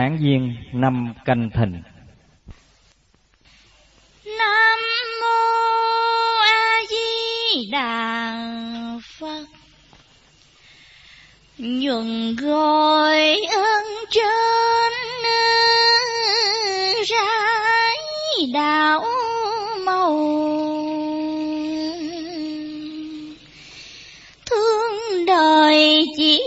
tháng giêng năm canh thìn. Nam mô a di đà phật. Nhuận gọi ơn trên rải đạo màu. Thương đời chỉ